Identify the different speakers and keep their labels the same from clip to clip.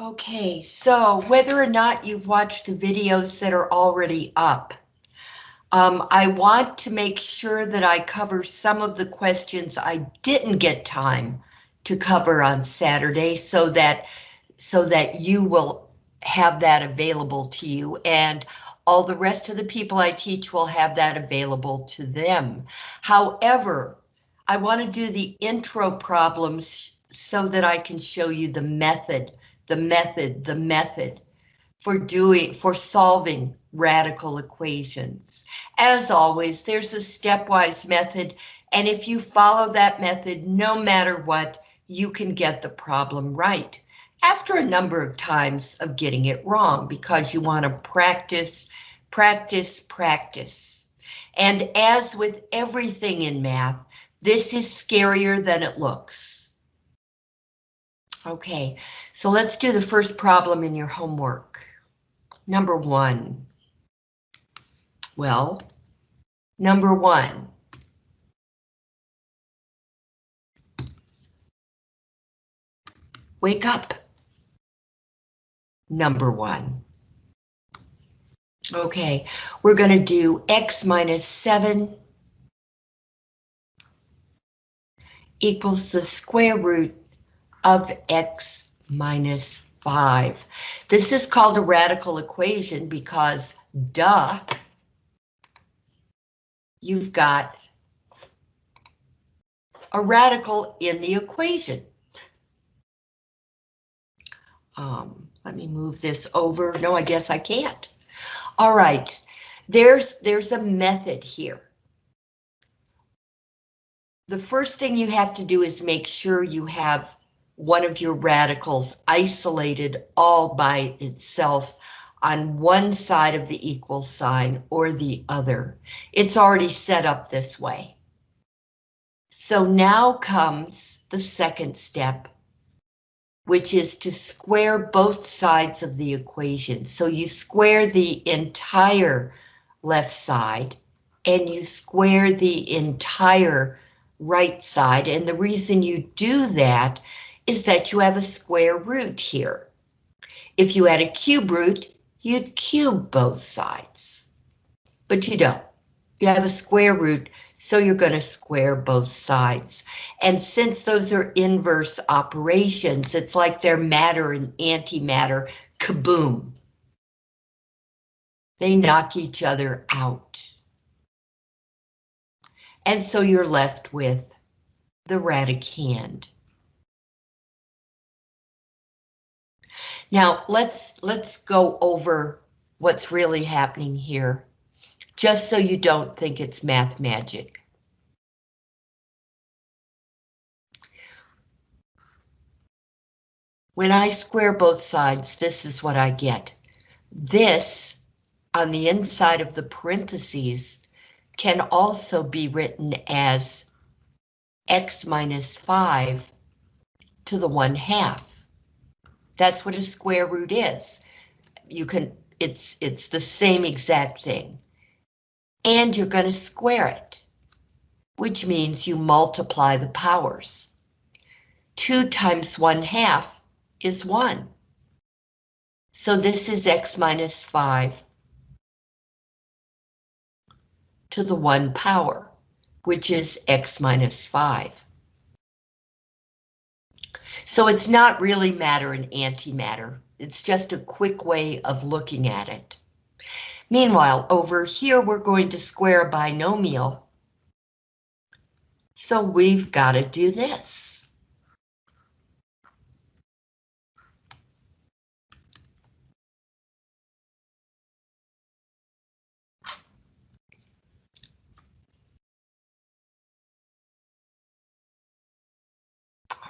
Speaker 1: Okay, so whether or not you've watched the videos that are already up, um, I want to make sure that I cover some of the questions I didn't get time to cover on Saturday so that so that you will have that available to you and all the rest of the people I teach will have that available to them. However, I want to do the intro problems so that I can show you the method, the method, the method for doing, for solving radical equations. As always, there's a stepwise method, and if you follow that method, no matter what, you can get the problem right after a number of times of getting it wrong because you want to practice, practice, practice. And as with everything in math, this is scarier than it looks. Okay, so let's do the first problem in your homework. Number one. Well, number one. Wake up number one. Okay, we're going to do x minus 7 equals the square root of x minus 5. This is called a radical equation because, duh, you've got a radical in the equation. Um, let me move this over. No, I guess I can't. All right, there's, there's a method here. The first thing you have to do is make sure you have one of your radicals isolated all by itself on one side of the equal sign or the other. It's already set up this way. So now comes the second step, which is to square both sides of the equation. So you square the entire left side and you square the entire right side. And the reason you do that is that you have a square root here. If you had a cube root, you'd cube both sides, but you don't. You have a square root, so you're going to square both sides. And since those are inverse operations, it's like they're matter and antimatter, kaboom. They knock each other out. And so you're left with the radicand. Now let's let's go over what's really happening here just so you don't think it's math magic. When I square both sides, this is what I get. This, on the inside of the parentheses, can also be written as x minus 5 to the 1 half. That's what a square root is. You can, it's, it's the same exact thing and you're going to square it, which means you multiply the powers. 2 times 1 half is 1. So this is x minus 5 to the 1 power, which is x minus 5. So it's not really matter and antimatter. It's just a quick way of looking at it. Meanwhile, over here, we're going to square a binomial. So we've got to do this.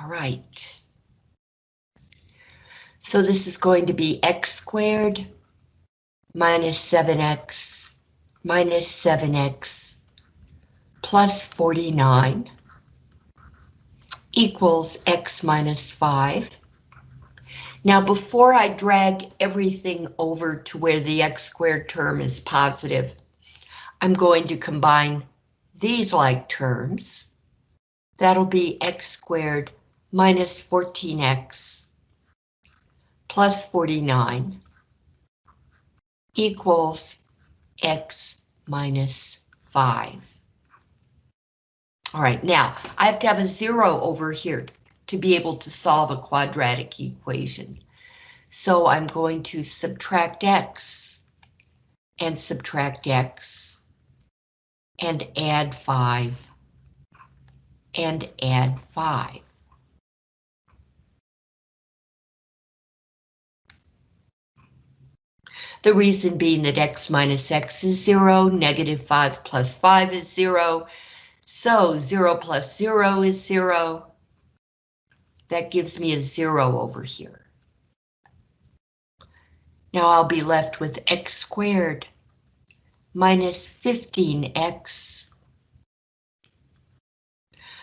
Speaker 1: All right. So this is going to be x squared minus 7x minus 7x plus 49 equals x minus 5. Now before I drag everything over to where the x squared term is positive, I'm going to combine these like terms. That'll be x squared minus 14x plus 49 equals x minus 5. All right, now I have to have a zero over here to be able to solve a quadratic equation. So I'm going to subtract x and subtract x and add 5 and add 5. The reason being that x minus x is 0, negative 5 plus 5 is 0, so 0 plus 0 is 0. That gives me a 0 over here. Now I'll be left with x squared minus 15x.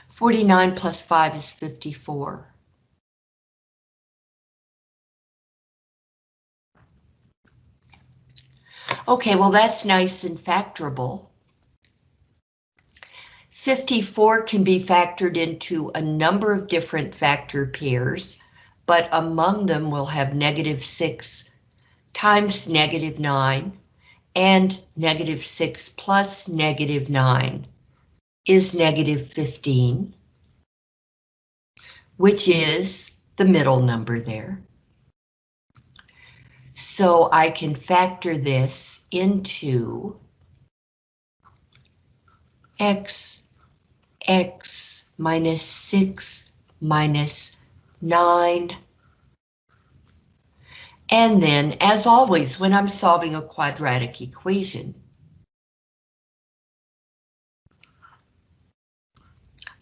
Speaker 1: 49 plus 5 is 54. Okay, well that's nice and factorable. 54 can be factored into a number of different factor pairs, but among them we'll have negative 6 times negative 9, and negative 6 plus negative 9 is negative 15, which is the middle number there. So I can factor this into x, x minus 6 minus 9 and then, as always, when I'm solving a quadratic equation,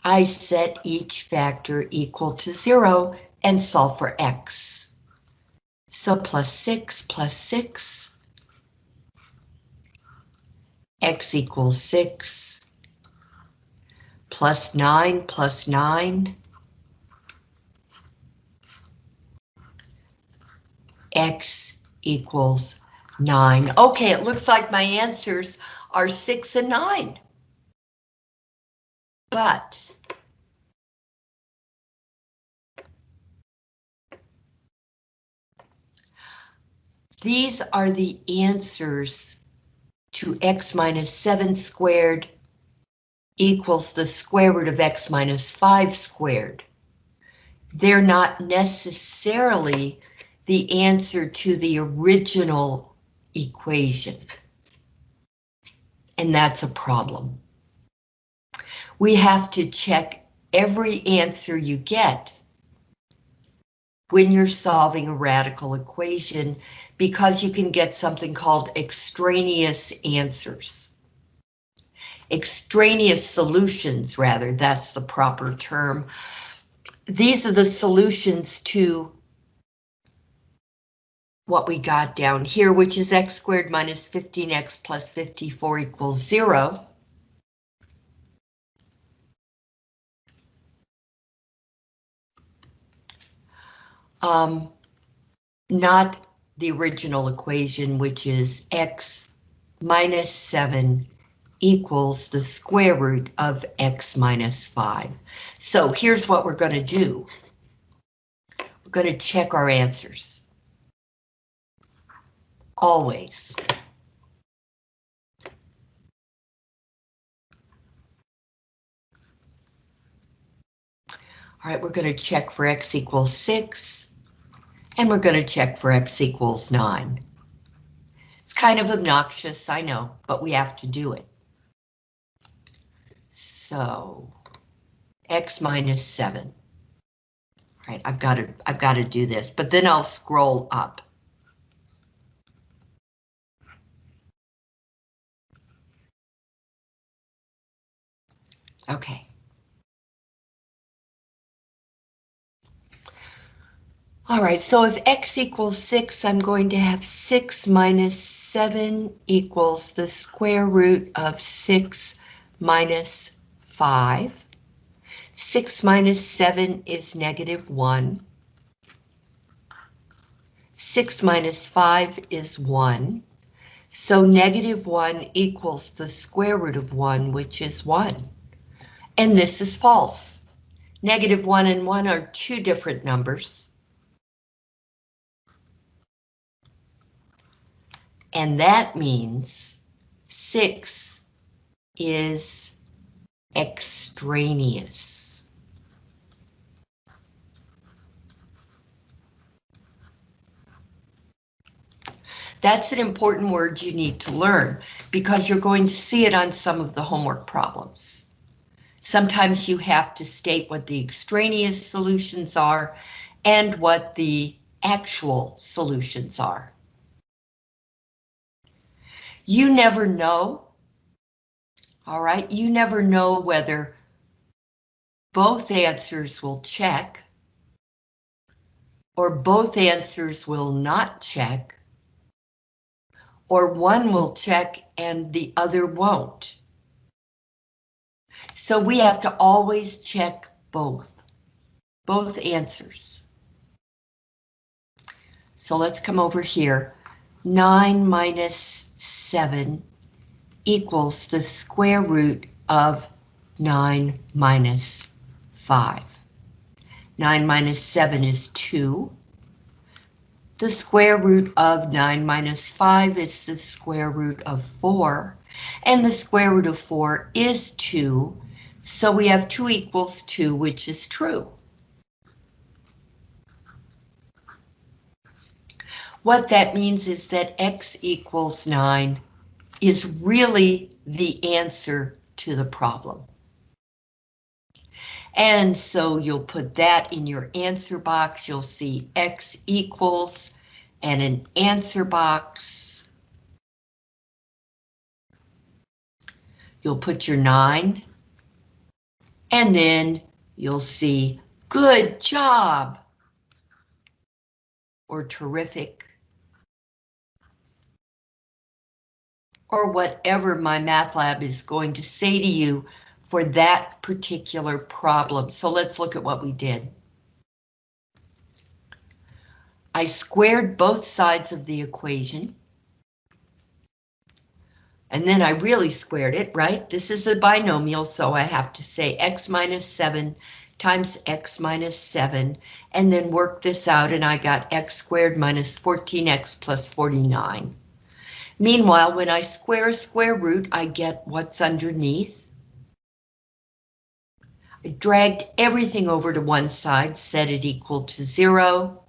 Speaker 1: I set each factor equal to zero and solve for x. So plus six plus six, x equals six, plus nine plus nine, x equals 9. Okay, it looks like my answers are 6 and 9. But these are the answers to x minus 7 squared equals the square root of x minus 5 squared. They're not necessarily the answer to the original equation. And that's a problem. We have to check every answer you get when you're solving a radical equation because you can get something called extraneous answers. Extraneous solutions, rather, that's the proper term. These are the solutions to what we got down here, which is x squared minus 15x plus 54 equals zero. Um, not the original equation, which is x minus 7 equals the square root of x minus 5. So here's what we're going to do. We're going to check our answers always. All right, we're going to check for x equals 6, and we're going to check for x equals 9. It's kind of obnoxious, I know, but we have to do it. So, x minus 7. All right, I've got to I've got to do this, but then I'll scroll up. Okay. All right, so if x equals 6, I'm going to have 6 minus 7 equals the square root of 6 minus 5. 6 minus 7 is negative 1. 6 minus 5 is 1. So negative 1 equals the square root of 1, which is 1 and this is false. Negative 1 and 1 are two different numbers. And that means 6 is extraneous. That's an important word you need to learn because you're going to see it on some of the homework problems. Sometimes you have to state what the extraneous solutions are and what the actual solutions are. You never know. All right, you never know whether both answers will check or both answers will not check or one will check and the other won't. So we have to always check both, both answers. So let's come over here. 9 minus 7 equals the square root of 9 minus 5. 9 minus 7 is 2. The square root of 9 minus 5 is the square root of 4. And the square root of 4 is 2. So we have 2 equals 2, which is true. What that means is that x equals 9 is really the answer to the problem. And so you'll put that in your answer box. You'll see x equals and an answer box. You'll put your 9 and then you'll see good job or terrific or whatever MyMathLab is going to say to you for that particular problem. So let's look at what we did. I squared both sides of the equation. And then I really squared it, right? This is a binomial, so I have to say x minus 7 times x minus 7, and then work this out, and I got x squared minus 14x plus 49. Meanwhile, when I square a square root, I get what's underneath. I dragged everything over to one side, set it equal to zero.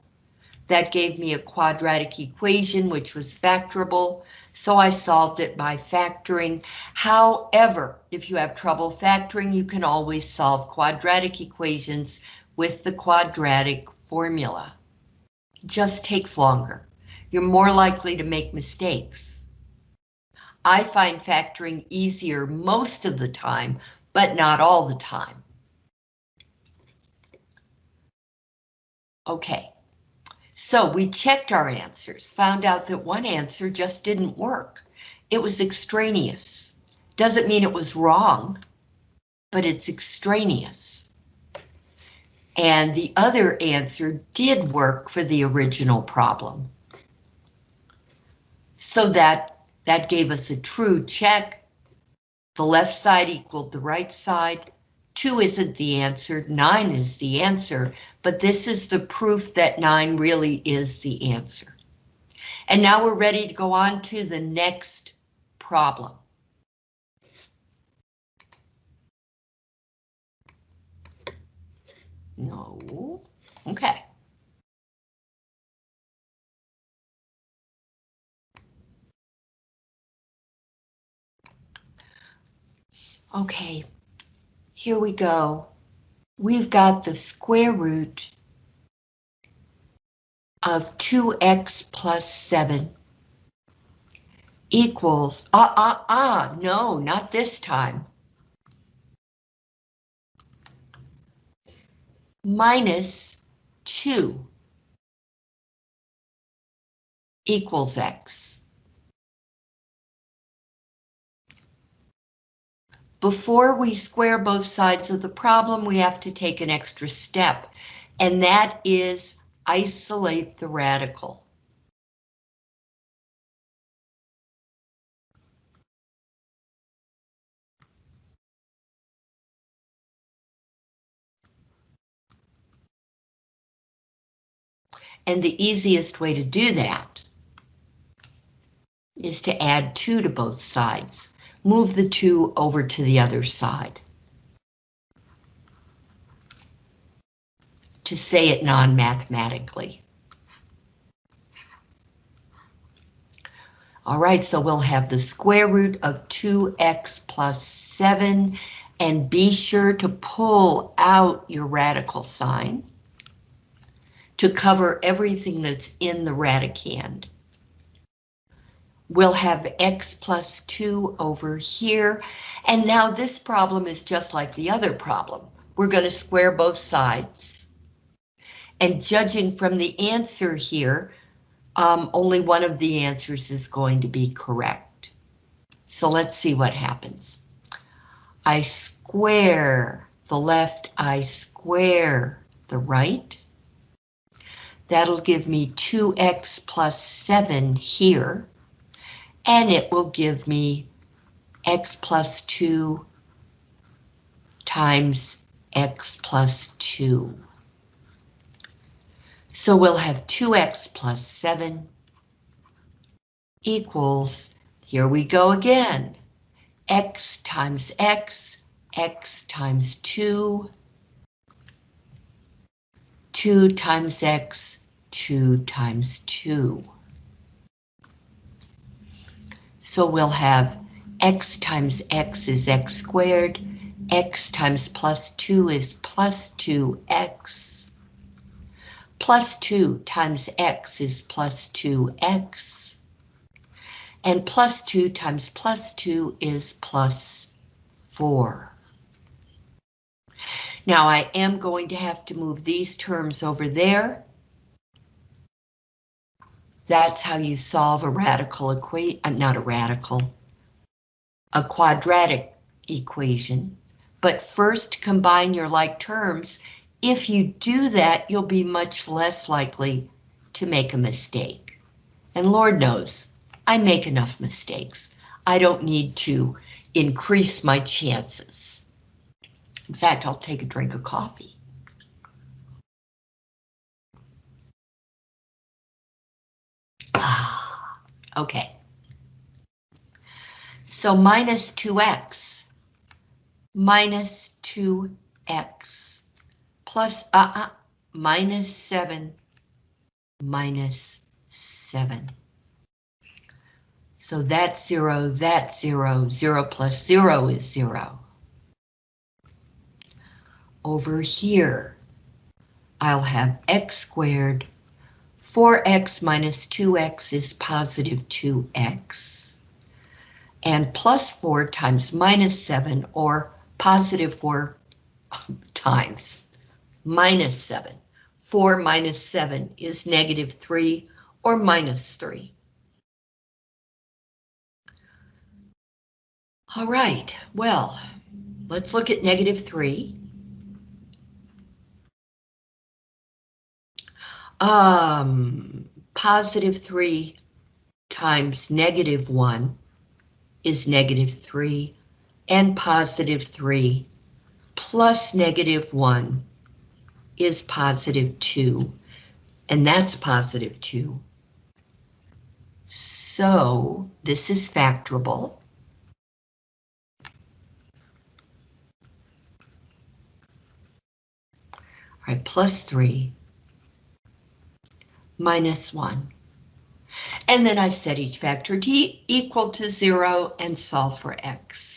Speaker 1: That gave me a quadratic equation, which was factorable, so I solved it by factoring. However, if you have trouble factoring, you can always solve quadratic equations with the quadratic formula. It just takes longer. You're more likely to make mistakes. I find factoring easier most of the time, but not all the time. Okay, so we checked our answers, found out that one answer just didn't work. It was extraneous. Doesn't mean it was wrong, but it's extraneous. And the other answer did work for the original problem. So that that gave us a true check. The left side equaled the right side. 2 isn't the answer, 9 is the answer, but this is the proof that 9 really is the answer. And now we're ready to go on to the next problem. No, okay. Okay, here we go. We've got the square root of 2x plus 7 equals, ah, ah, ah, no, not this time. Minus 2 equals x. Before we square both sides of the problem, we have to take an extra step, and that is isolate the radical. And the easiest way to do that is to add 2 to both sides. Move the 2 over to the other side. To say it non-mathematically. All right, so we'll have the square root of 2x plus 7, and be sure to pull out your radical sign to cover everything that's in the radicand. We'll have x plus 2 over here, and now this problem is just like the other problem. We're going to square both sides. And judging from the answer here, um, only one of the answers is going to be correct. So let's see what happens. I square the left, I square the right. That'll give me 2x plus 7 here, and it will give me x plus 2 times x plus 2. So we'll have 2x plus 7 equals, here we go again, x times x, x times 2, 2 times x, 2 times 2. So we'll have x times x is x squared, x times plus 2 is plus 2x, Plus 2 times x is plus 2x. And plus 2 times plus 2 is plus 4. Now I am going to have to move these terms over there. That's how you solve a radical equation, uh, not a radical, a quadratic equation. But first combine your like terms if you do that, you'll be much less likely to make a mistake. And Lord knows, I make enough mistakes. I don't need to increase my chances. In fact, I'll take a drink of coffee. okay. So minus 2x, minus 2x plus uh, uh, minus 7 minus 7. So that's 0, that's 0, 0 plus 0 is 0. Over here, I'll have x squared. 4x minus 2x is positive 2x. And plus 4 times minus 7, or positive 4 times minus 7. 4 minus 7 is negative 3 or minus 3. All right, well, let's look at negative 3. Um, positive 3 times negative 1 is negative 3, and positive 3 plus negative 1 is positive 2, and that's positive 2. So this is factorable. All right, plus 3 minus 1. And then I set each factor t equal to 0 and solve for x.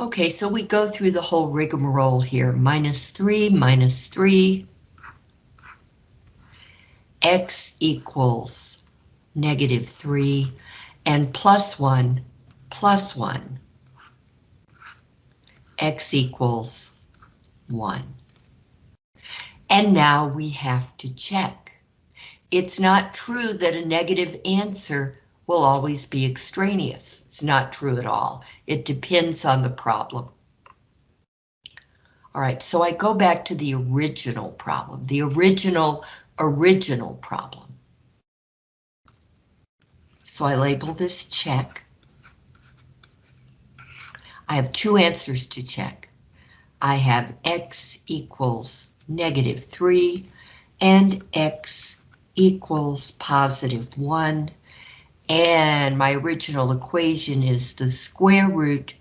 Speaker 1: Okay, so we go through the whole rigmarole here. Minus 3, minus 3. X equals negative 3 and plus 1 plus 1. X equals 1. And now we have to check. It's not true that a negative answer will always be extraneous. It's not true at all. It depends on the problem. All right, so I go back to the original problem, the original, original problem. So I label this check. I have two answers to check. I have x equals negative 3 and x equals positive 1. And my original equation is the square root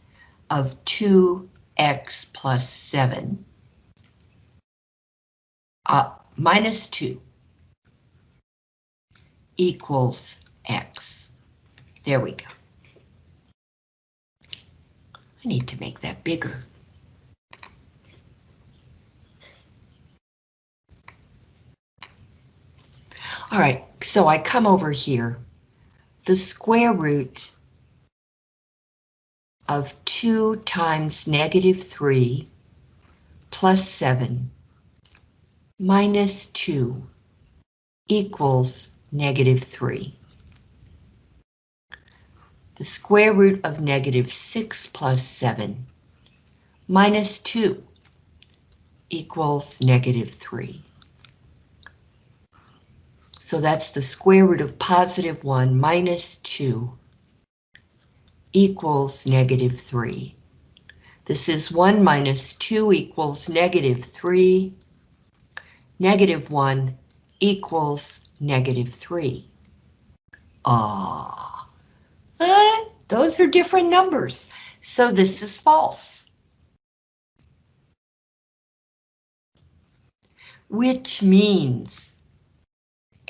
Speaker 1: of 2x plus 7 uh, minus 2 equals x. There we go. I need to make that bigger. All right, so I come over here. The square root of 2 times negative 3 plus 7 minus 2 equals negative 3. The square root of negative 6 plus 7 minus 2 equals negative 3. So that's the square root of positive 1 minus 2 equals negative 3. This is 1 minus 2 equals negative 3. Negative 1 equals negative 3. Ah, those are different numbers, so this is false. Which means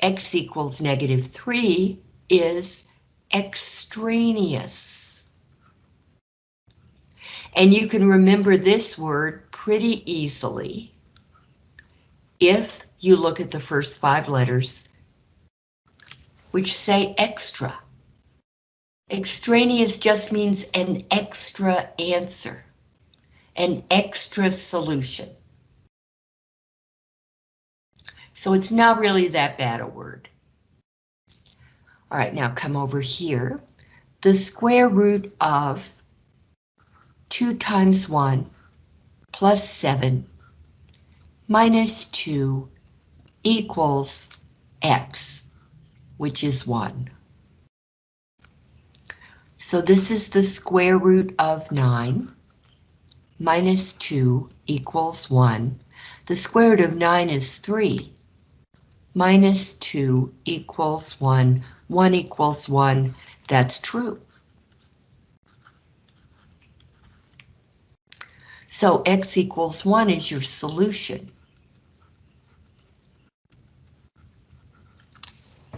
Speaker 1: x equals negative 3 is extraneous. And you can remember this word pretty easily if you look at the first five letters, which say extra. Extraneous just means an extra answer, an extra solution. So it's not really that bad a word. All right, now come over here. The square root of 2 times 1 plus 7 minus 2 equals x, which is 1. So this is the square root of 9 minus 2 equals 1. The square root of 9 is 3 minus 2 equals 1. 1 equals 1. That's true. So x equals 1 is your solution.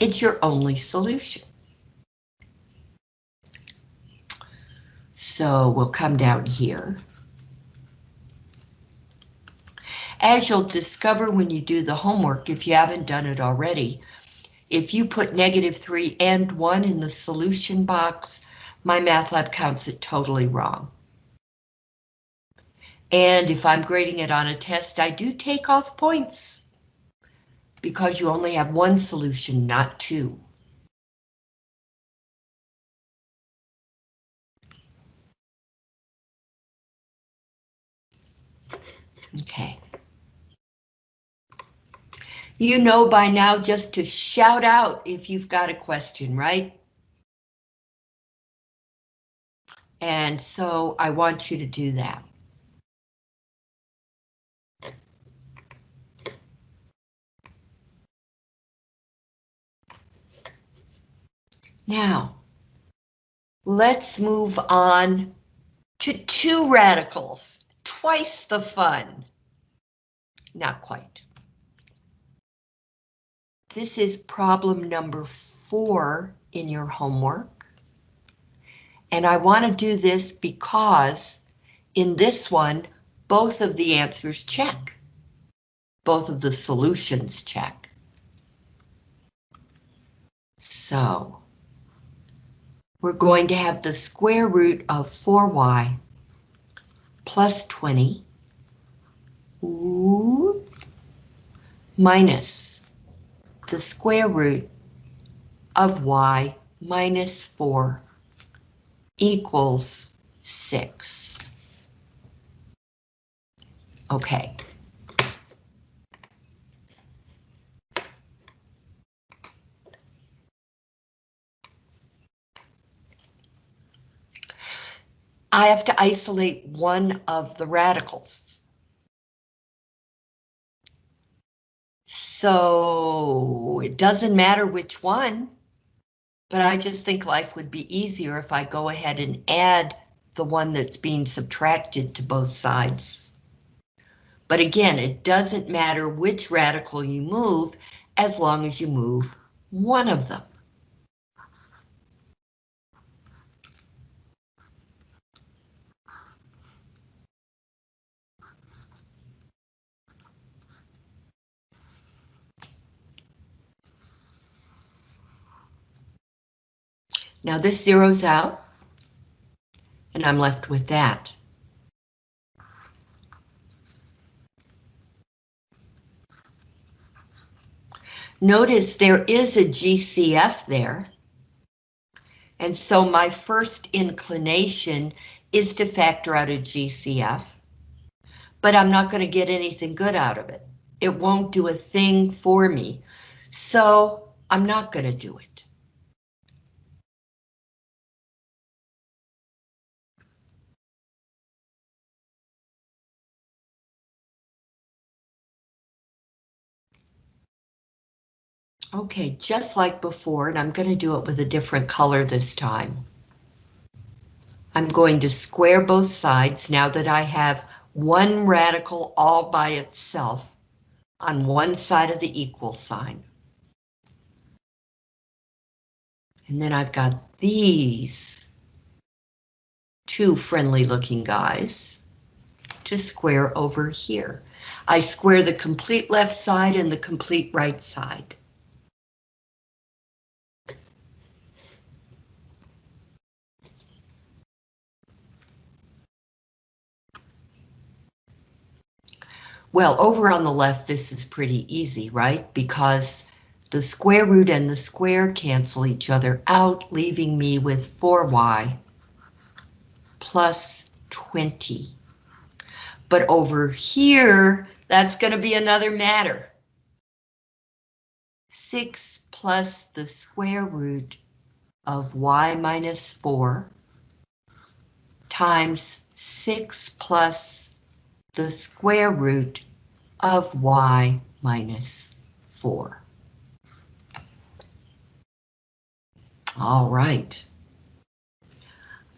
Speaker 1: It's your only solution. So we'll come down here. As you'll discover when you do the homework, if you haven't done it already, if you put negative 3 and 1 in the solution box, MyMathLab counts it totally wrong. And if I'm grading it on a test, I do take off points because you only have one solution, not two. Okay. You know by now just to shout out if you've got a question, right? And so I want you to do that. Now, let's move on to two radicals, twice the fun. Not quite. This is problem number four in your homework. And I want to do this because in this one, both of the answers check. Both of the solutions check. So we're going to have the square root of 4y plus 20 ooh, minus the square root of y minus 4 equals 6. Okay. I have to isolate one of the radicals. So it doesn't matter which one, but I just think life would be easier if I go ahead and add the one that's being subtracted to both sides. But again, it doesn't matter which radical you move as long as you move one of them. Now this zeroes out, and I'm left with that. Notice there is a GCF there. And so my first inclination is to factor out a GCF, but I'm not going to get anything good out of it. It won't do a thing for me, so I'm not going to do it. Okay, just like before, and I'm going to do it with a different color this time. I'm going to square both sides now that I have one radical all by itself on one side of the equal sign. And then I've got these two friendly looking guys to square over here. I square the complete left side and the complete right side. Well, over on the left, this is pretty easy, right? Because the square root and the square cancel each other out, leaving me with 4y plus 20. But over here, that's going to be another matter. 6 plus the square root of y minus 4 times 6 plus the square root of y minus 4. All right.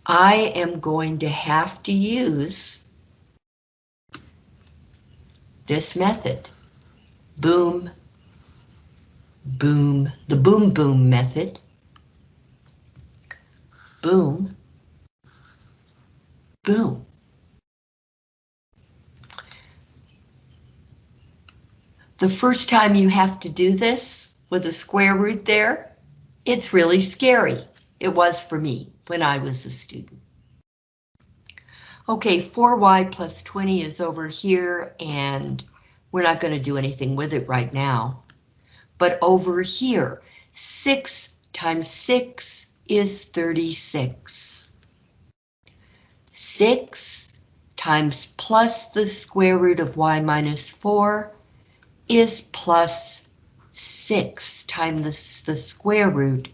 Speaker 1: I am going to have to use this method. Boom, boom, the boom boom method. Boom, boom. The first time you have to do this with a square root there, it's really scary. It was for me when I was a student. Okay, 4y plus 20 is over here, and we're not going to do anything with it right now. But over here, 6 times 6 is 36. 6 times plus the square root of y minus 4 is plus 6 times the, the square root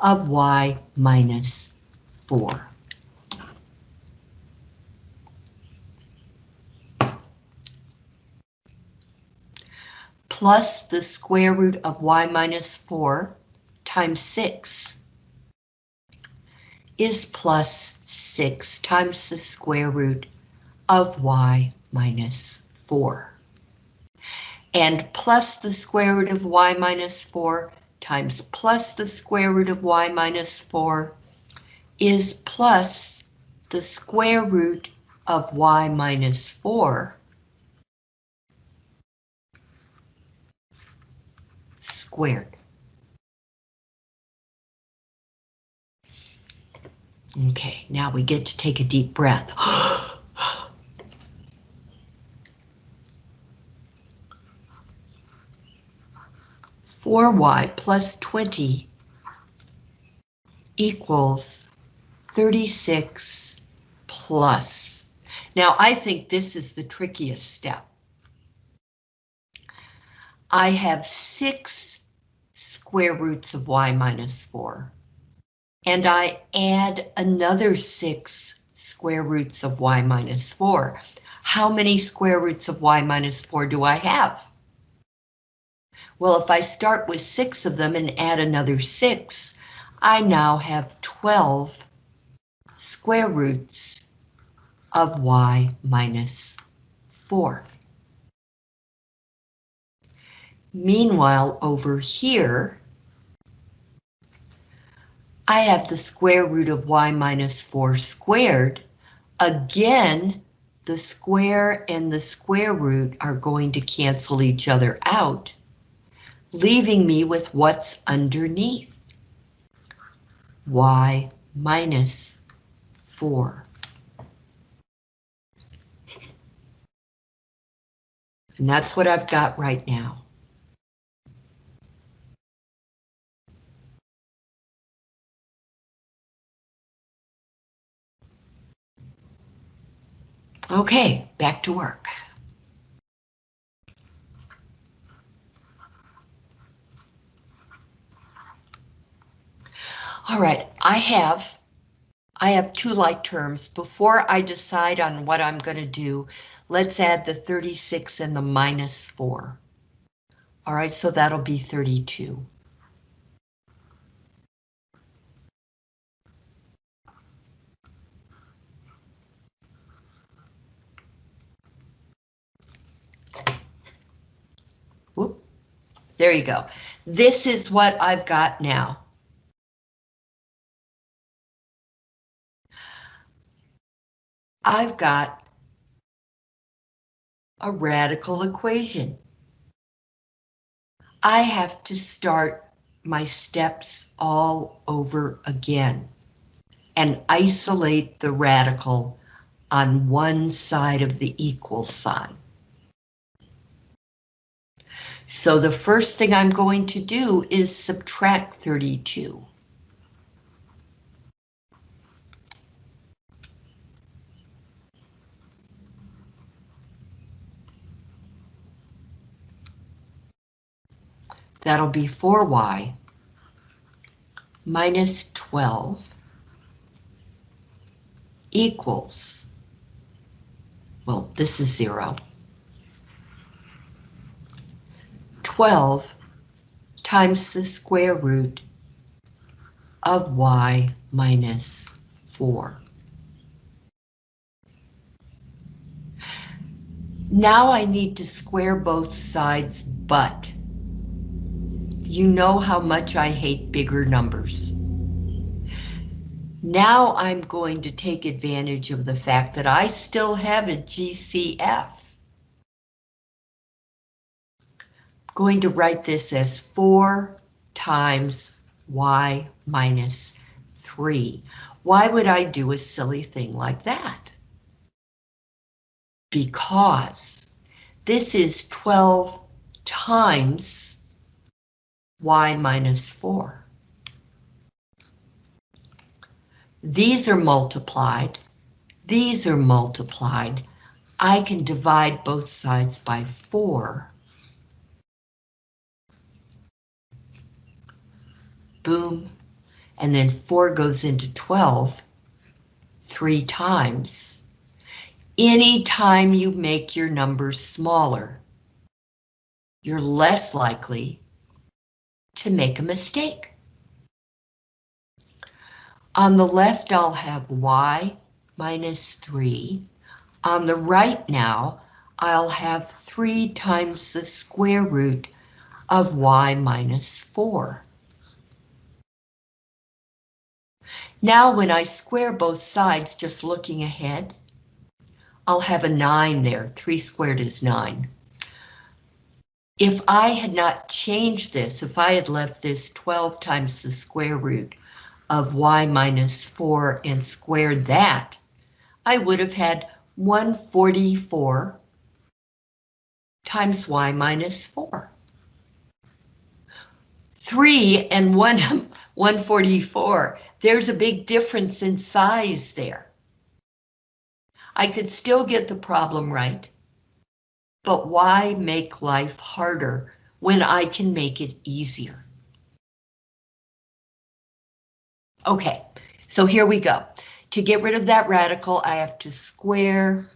Speaker 1: of y minus 4. Plus the square root of y minus 4 times 6 is plus 6 times the square root of y minus 4 and plus the square root of y minus 4 times plus the square root of y minus 4 is plus the square root of y minus 4 squared. Okay, now we get to take a deep breath. 4y plus 20 equals 36 plus. Now I think this is the trickiest step. I have six square roots of y minus 4, and I add another six square roots of y minus 4. How many square roots of y minus 4 do I have? Well, if I start with six of them and add another six, I now have 12 square roots of y minus 4. Meanwhile, over here, I have the square root of y minus 4 squared. Again, the square and the square root are going to cancel each other out, leaving me with what's underneath. y minus 4. And that's what I've got right now. Okay, back to work. All right, I have I have two like terms. Before I decide on what I'm going to do, let's add the 36 and the minus 4. All right, so that'll be 32. Whoop. There you go. This is what I've got now. I've got a radical equation. I have to start my steps all over again and isolate the radical on one side of the equal sign. So the first thing I'm going to do is subtract 32. That'll be 4y minus 12 equals, well, this is 0. 12 times the square root of y minus 4. Now I need to square both sides, but you know how much I hate bigger numbers. Now I'm going to take advantage of the fact that I still have a GCF. I'm going to write this as 4 times y minus 3. Why would I do a silly thing like that? Because this is 12 times y minus 4. These are multiplied. These are multiplied. I can divide both sides by 4. Boom. And then 4 goes into 12 three times. Any time you make your numbers smaller, you're less likely to make a mistake. On the left, I'll have y minus 3. On the right now, I'll have 3 times the square root of y minus 4. Now when I square both sides, just looking ahead, I'll have a 9 there. 3 squared is 9. If I had not changed this, if I had left this 12 times the square root of y minus 4 and squared that, I would have had 144 times y minus 4. 3 and 1, 144, there's a big difference in size there. I could still get the problem right, but why make life harder when I can make it easier? Okay, so here we go. To get rid of that radical, I have to square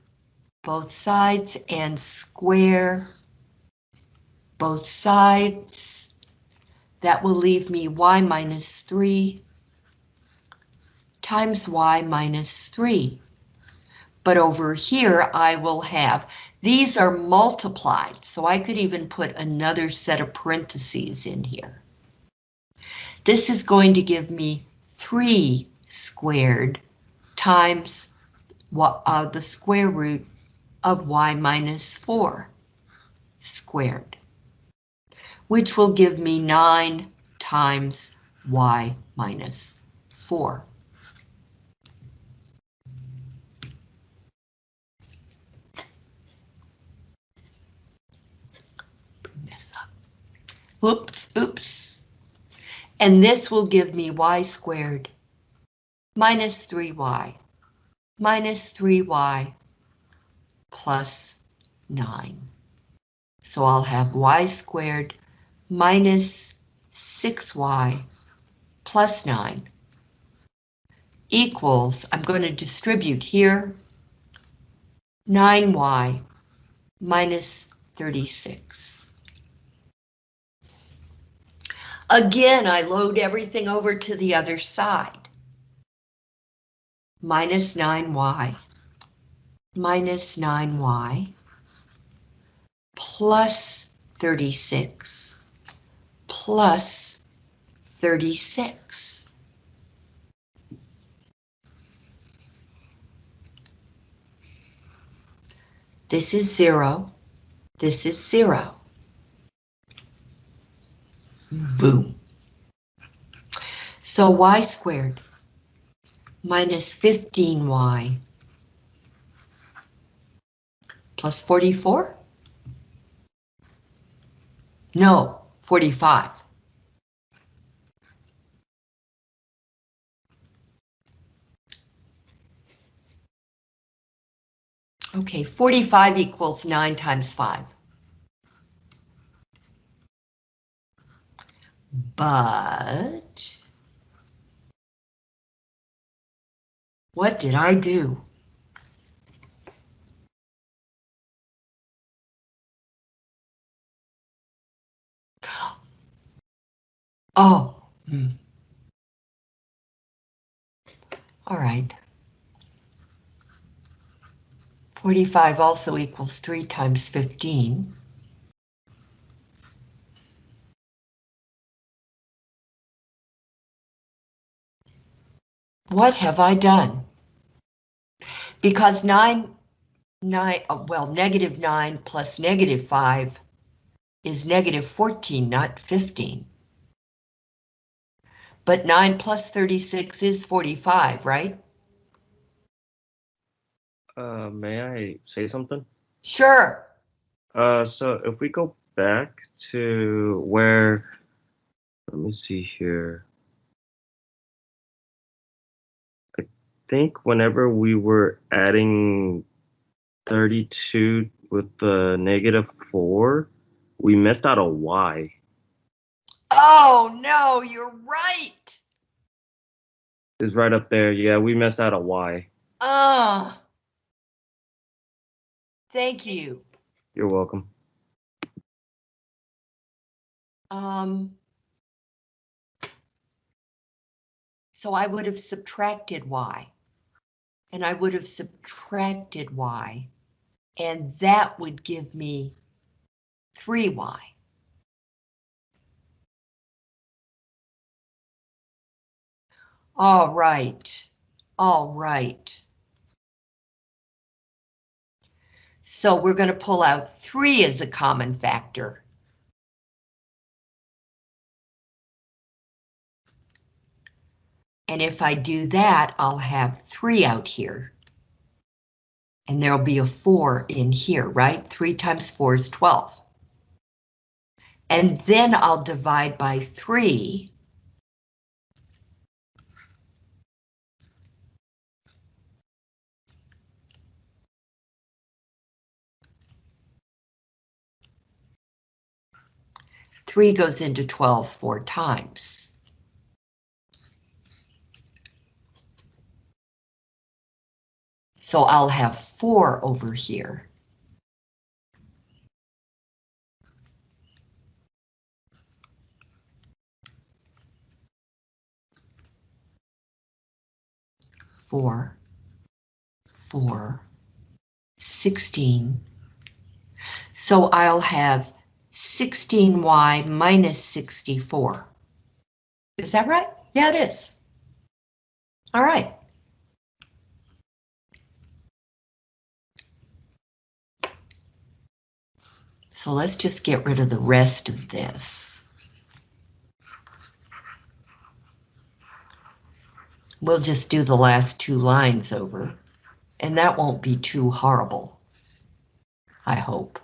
Speaker 1: both sides and square both sides. That will leave me y minus 3 times y minus 3. But over here I will have, these are multiplied, so I could even put another set of parentheses in here. This is going to give me 3 squared times uh, the square root of y minus 4 squared, which will give me 9 times y minus 4. this up. Oops, oops. And this will give me y squared minus 3y minus 3y plus 9. So I'll have y squared minus 6y plus 9 equals, I'm going to distribute here, 9y minus 36. Again, I load everything over to the other side. Minus 9y minus 9y plus 36 plus 36. This is 0. This is 0. Boom. So y squared minus 15y plus 44? No, 45. Okay, 45 equals 9 times 5. But... What did I do? Oh. Hmm. All right. 45 also equals 3 times 15. What have I done? Because 9, 9, well, negative 9 plus negative 5 is negative 14, not 15. But 9 plus 36 is 45, right?
Speaker 2: Uh, may I say something?
Speaker 1: Sure.
Speaker 2: Uh, so if we go back to where, let me see here. Think whenever we were adding 32 with the negative 4, we missed out a y.
Speaker 1: Oh, no, you're right.
Speaker 2: It's right up there. Yeah, we missed out a y.
Speaker 1: Ah. Thank you.
Speaker 2: You're welcome.
Speaker 1: Um. So I would have subtracted y. And I would have subtracted y. And that would give me 3y. All right, all right. So we're going to pull out 3 as a common factor. And if I do that, I'll have 3 out here. And there'll be a 4 in here, right? 3 times 4 is 12. And then I'll divide by 3. Three goes into 12 four times. So I'll have 4 over here. Four, four, 16. So I'll have 16y minus 64. Is that right? Yeah, it is. All right. So let's just get rid of the rest of this. We'll just do the last two lines over, and that won't be too horrible. I hope.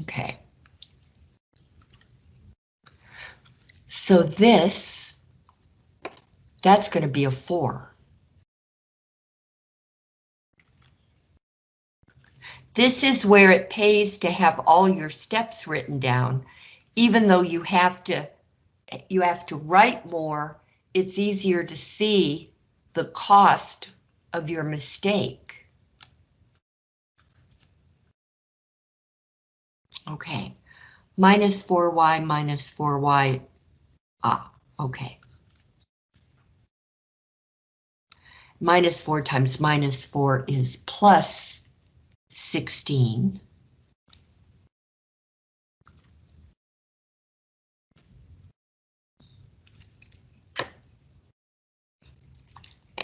Speaker 1: Okay. So this, that's going to be a 4. This is where it pays to have all your steps written down, even though you have to you have to write more, it's easier to see the cost of your mistake. Okay, minus 4y minus 4y. Ah, okay. Minus 4 times minus 4 is plus 16.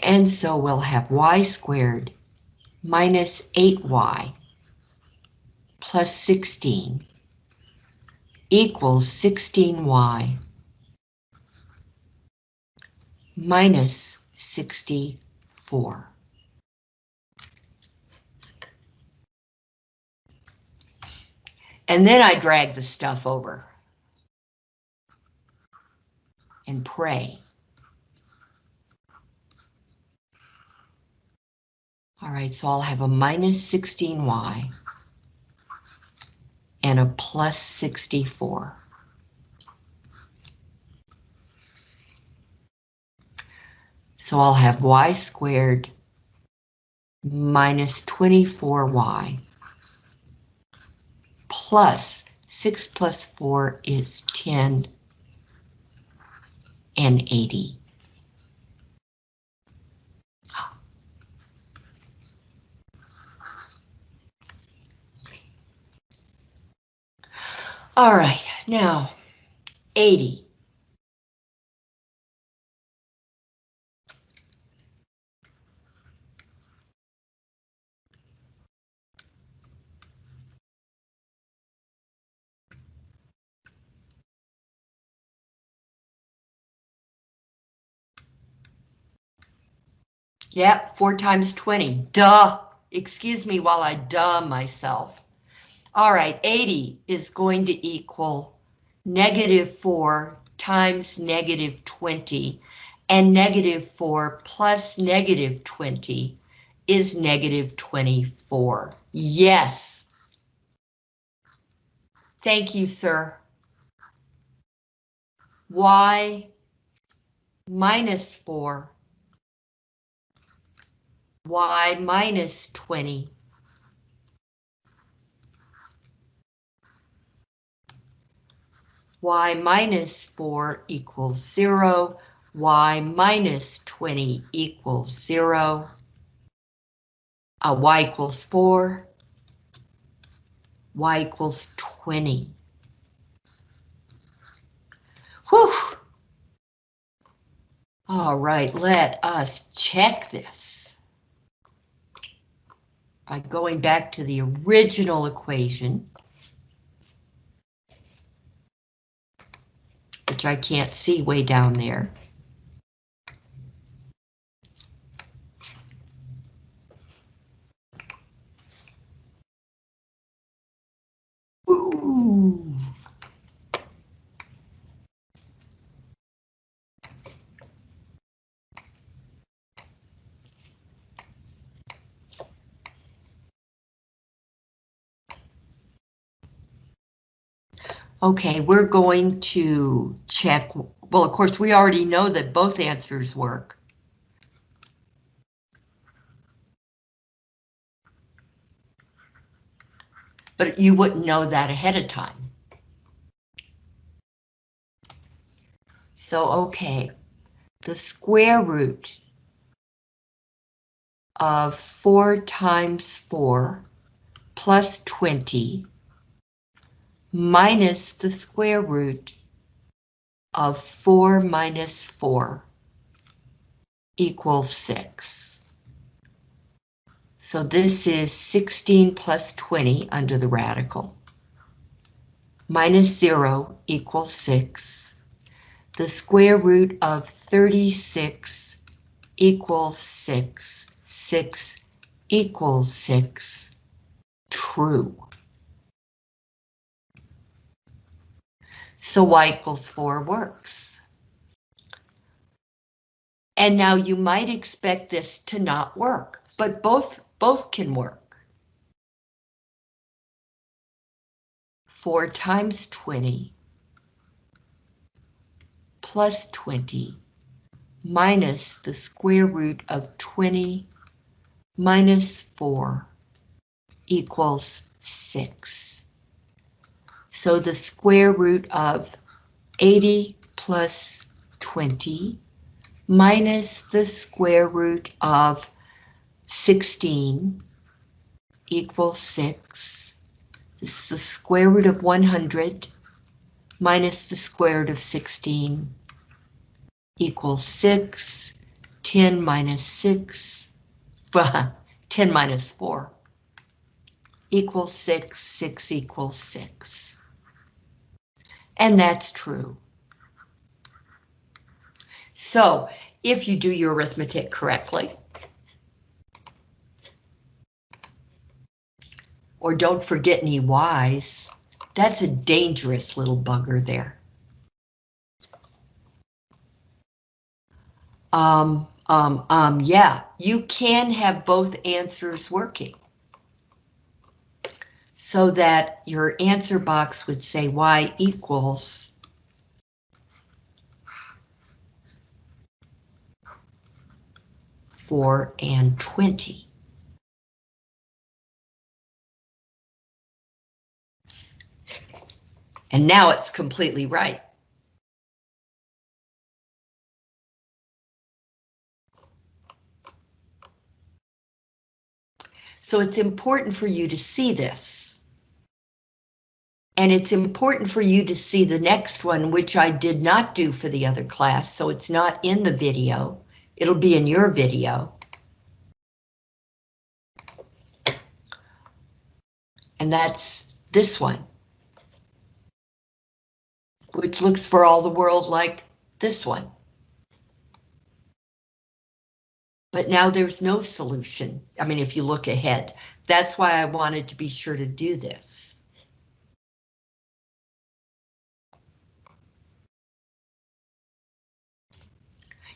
Speaker 1: And so we'll have y squared minus 8y plus 16 equals 16y minus 64. And then I drag the stuff over and pray. All right, so I'll have a minus 16y and a plus 64. So I'll have y squared minus 24y plus 6 plus 4 is 10 and 80. All right, now 80. Yep, four times 20. Duh. Excuse me while I duh myself. All right, 80 is going to equal negative 4 times negative 20, and negative 4 plus negative 20 is negative 24. Yes. Thank you, sir. Y minus 4 y minus 20. y minus 4 equals 0, y minus 20 equals 0, uh, y equals 4, y equals 20. Whew! All right, let us check this by going back to the original equation, which I can't see way down there. Ooh. Okay, we're going to check, well, of course, we already know that both answers work. But you wouldn't know that ahead of time. So, okay, the square root of 4 times 4 plus 20 minus the square root of 4 minus 4 equals 6. So this is 16 plus 20 under the radical. Minus 0 equals 6. The square root of 36 equals 6. 6 equals 6. True. So y equals 4 works. And now you might expect this to not work, but both, both can work. 4 times 20 plus 20 minus the square root of 20 minus 4 equals 6. So the square root of 80 plus 20 minus the square root of 16 equals 6. This is the square root of 100 minus the square root of 16 equals 6. 10 minus 6, 10 minus 4 equals 6, 6 equals 6. And that's true. So, if you do your arithmetic correctly, or don't forget any y's, that's a dangerous little bugger there. Um, um, um, yeah, you can have both answers working. So that your answer box would say y equals four and twenty. And now it's completely right. So it's important for you to see this. And it's important for you to see the next one, which I did not do for the other class, so it's not in the video. It'll be in your video. And that's this one. Which looks for all the world like this one. But now there's no solution. I mean, if you look ahead, that's why I wanted to be sure to do this.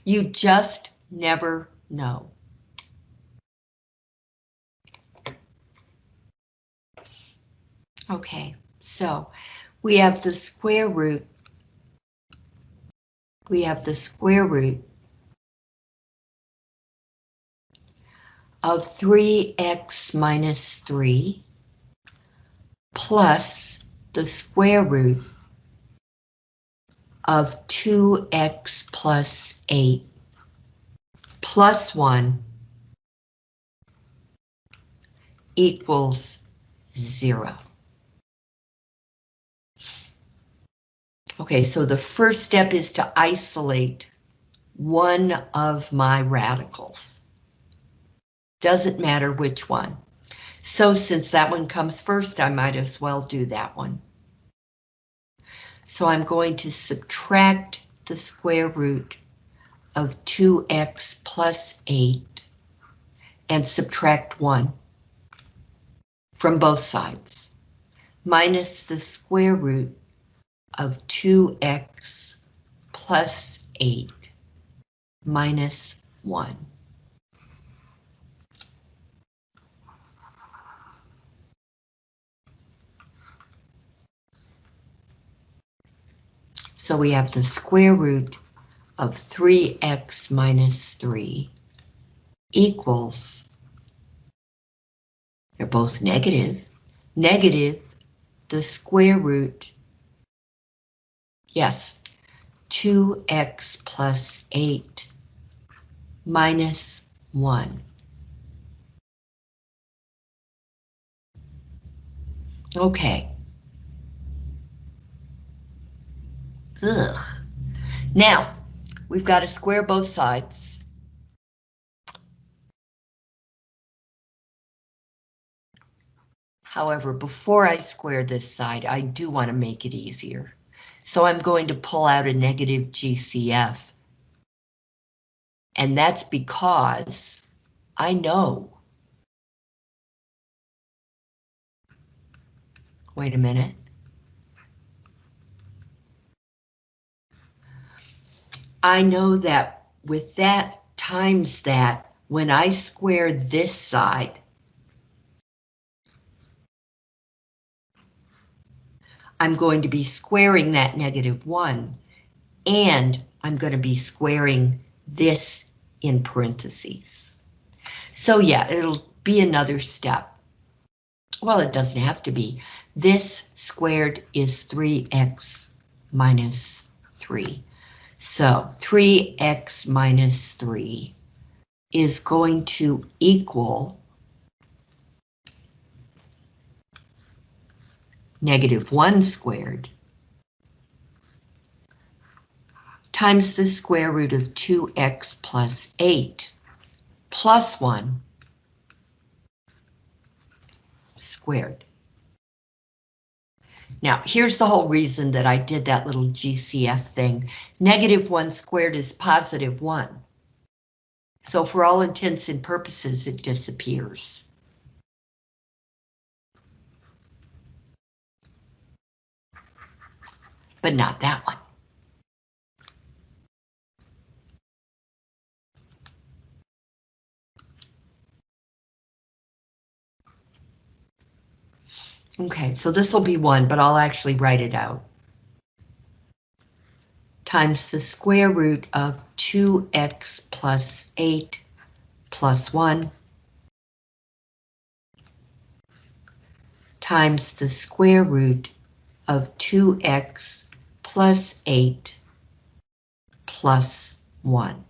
Speaker 1: You just never know. Okay, so we have the square root. We have the square root of 3x minus 3 plus the square root of 2x plus 8 plus 1 equals 0. Okay, so the first step is to isolate one of my radicals. Doesn't matter which one. So since that one comes first, I might as well do that one. So I'm going to subtract the square root of 2x plus 8 and subtract 1 from both sides, minus the square root of 2x plus 8 minus 1. So we have the square root of 3x minus 3 equals, they're both negative, negative the square root, yes, 2x plus 8 minus 1. Okay. Ugh. Now, we've got to square both sides. However, before I square this side, I do want to make it easier. So I'm going to pull out a negative GCF. And that's because I know. Wait a minute. I know that with that times that, when I square this side, I'm going to be squaring that negative 1, and I'm going to be squaring this in parentheses. So yeah, it'll be another step. Well, it doesn't have to be. This squared is 3x minus 3. So 3x minus 3 is going to equal negative 1 squared times the square root of 2x plus 8 plus 1 squared. Now, here's the whole reason that I did that little GCF thing. Negative 1 squared is positive 1. So for all intents and purposes, it disappears. But not that one. Okay, so this will be 1, but I'll actually write it out. Times the square root of 2x plus 8 plus 1 times the square root of 2x plus 8 plus 1.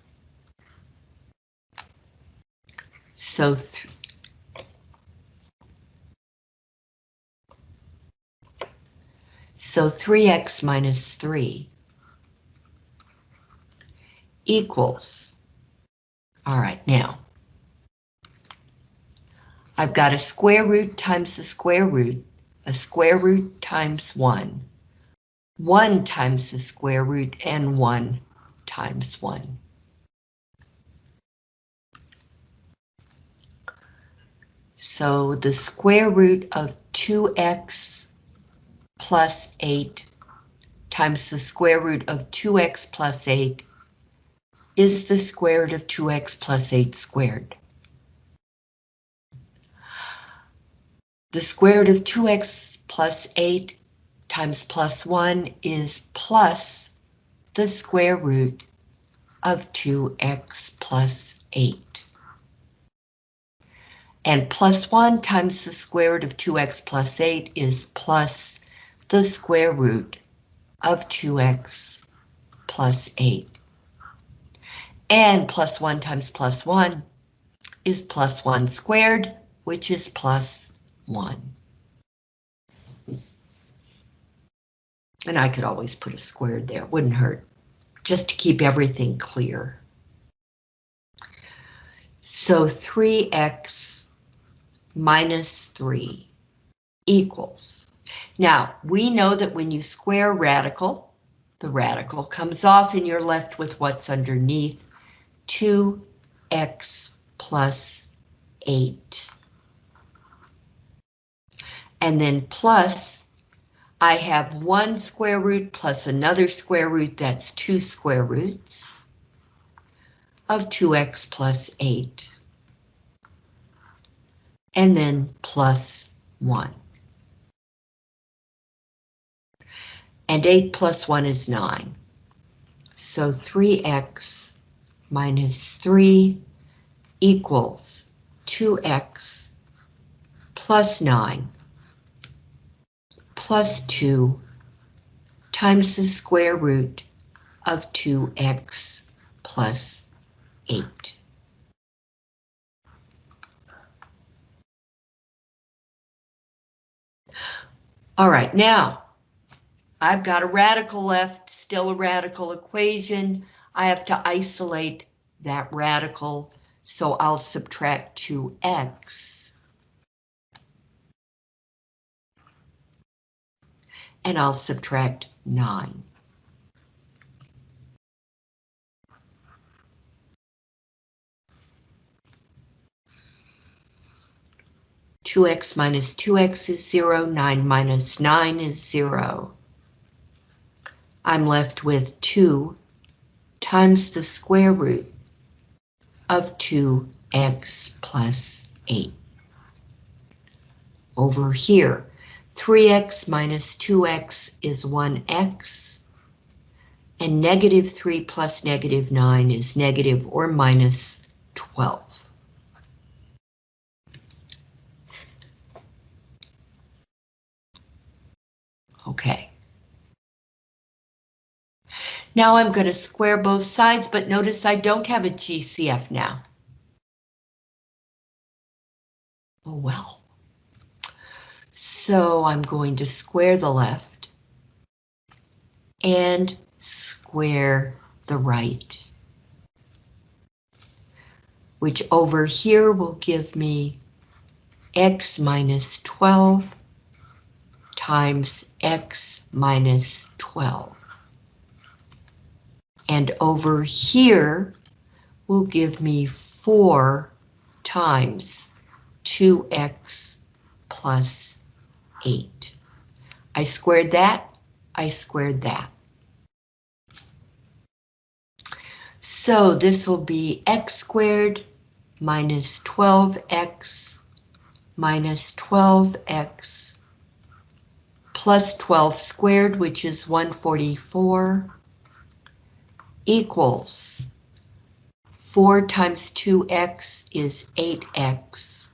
Speaker 1: So So 3x minus 3 equals, all right, now, I've got a square root times the square root, a square root times 1, 1 times the square root, and 1 times 1. So the square root of 2x plus 8 times the square root of 2x plus 8 is the square root of 2x plus 8 squared. The square root of 2x plus 8 times plus 1 is plus the square root of 2x plus 8. And plus 1 times the square root of 2x plus 8 is plus the square root of 2x plus 8. And plus 1 times plus 1 is plus 1 squared, which is plus 1. And I could always put a squared there, it wouldn't hurt, just to keep everything clear. So 3x minus 3 equals now, we know that when you square radical, the radical comes off and you're left with what's underneath 2x plus 8. And then plus, I have one square root plus another square root, that's two square roots of 2x plus 8. And then plus 1. And 8 plus 1 is 9. So 3x minus 3 equals 2x plus 9 plus 2 times the square root of 2x plus 8. All right, now I've got a radical left, still a radical equation. I have to isolate that radical, so I'll subtract 2x. And I'll subtract 9. Two x minus two x is zero, nine minus nine is zero. I'm left with 2 times the square root of 2x plus 8. Over here, 3x minus 2x is 1x, and negative 3 plus negative 9 is negative or minus 12. Okay. Now I'm going to square both sides, but notice I don't have a GCF now. Oh well. So I'm going to square the left and square the right. Which over here will give me x minus 12 times x minus 12. And over here will give me 4 times 2x plus 8. I squared that, I squared that. So this will be x squared minus 12x minus 12x plus 12 squared, which is 144, equals 4 times 2x is 8x,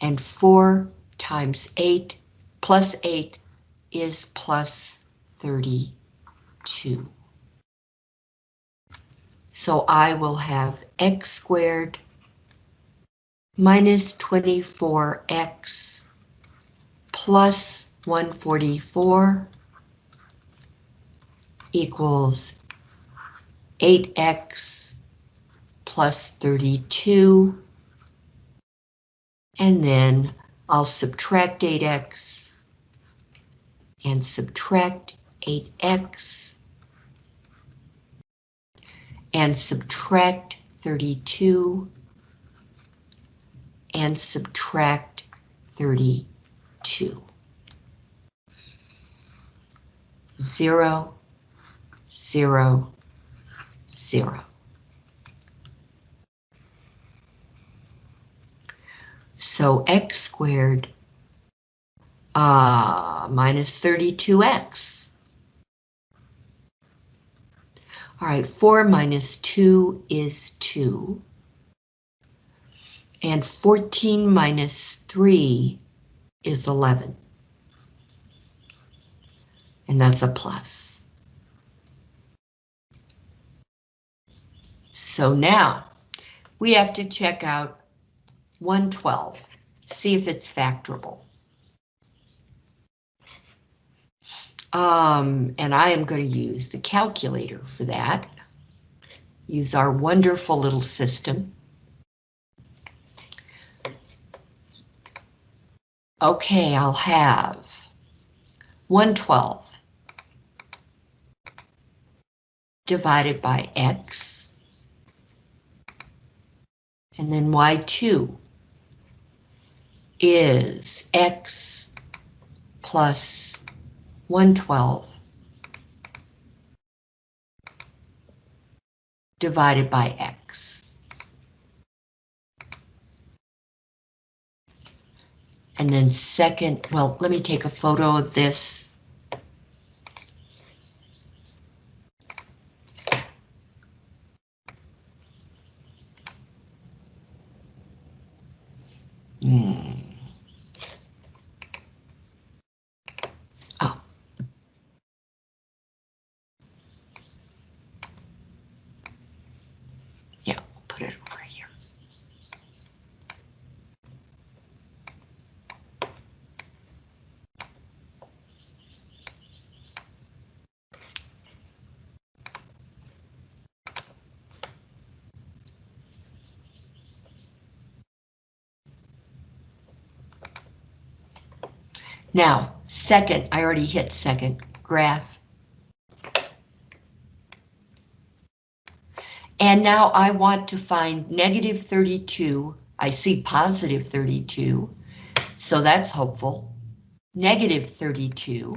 Speaker 1: and 4 times 8 plus 8 is plus 32. So I will have x squared minus 24x plus 144 equals 8x plus 32. And then I'll subtract 8x and subtract 8x and subtract 32 and subtract 32. Zero, zero, zero. So x squared uh, minus 32x. All right, 4 minus 2 is 2. And 14 minus 3 is 11. And that's a plus. So now we have to check out 112, see if it's factorable. Um, and I am going to use the calculator for that. Use our wonderful little system. Okay, I'll have 112 divided by x, and then y2 is x plus 112 divided by x. And then second, well, let me take a photo of this Hmm. Oh. Yeah, we'll put it over here. Now, second, I already hit second graph. And now I want to find negative 32. I see positive 32, so that's hopeful. Negative 32,